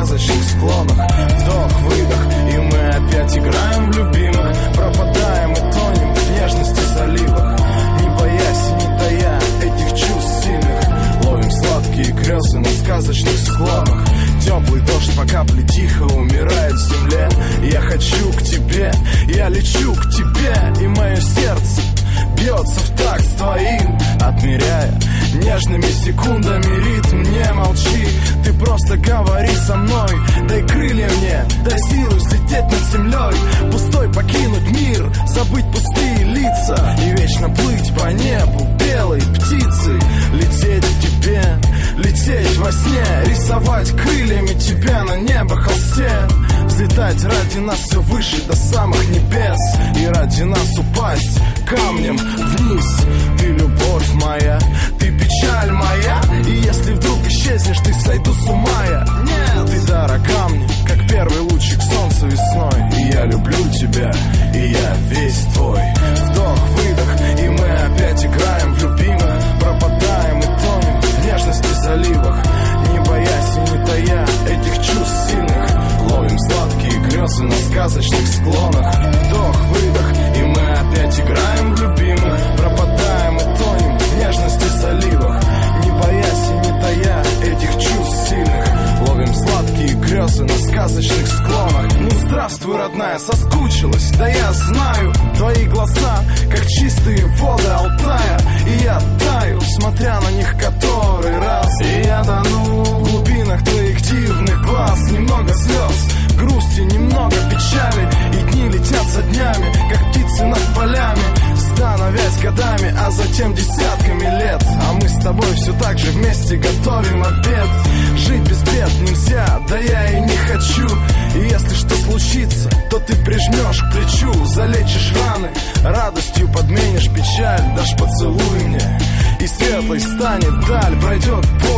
сказочных склонах. Вдох, выдох, и мы опять играем в любимых. Пропадаем и тонем в нежности заливах. Не боясь, не тая этих чувств сильных. Ловим сладкие грезы на сказочных склонах. Теплый дождь по капле тихо умирает в земле. Я хочу к тебе, я лечу к тебе И мое сердце бьется в такт с твоим. Отмеряя нежными секундами ритм говори со мной. Дай крылья мне, дай силу взлететь над землей. Пустой покинуть мир, забыть пустые лица. И вечно плыть по небу белой птицей. Лететь к тебе, лететь во сне. Рисовать крыльями тебя на небо холсте. Взлетать ради нас все выше до самых небес. И ради нас упасть камнем вниз. Ты любовь моя, ты печаль моя. И если вдруг знаю Твои глаза, как чистые воды Алтая. И я таю, смотря на них который раз. И я тону в глубинах твоих дивных глаз. Немного слез, грусти, немного печали. И дни летят за днями, как птицы над полями. Становясь годами, а затем десятками лет. А мы с тобой все так же вместе готовим обед. Жить без бед нельзя, да я и не хочу И если что случится, то ты прижмешь к плечу Залечишь раны, радостью подменишь печаль Дашь поцелуй мне, и светлой станет даль Пройдет боль,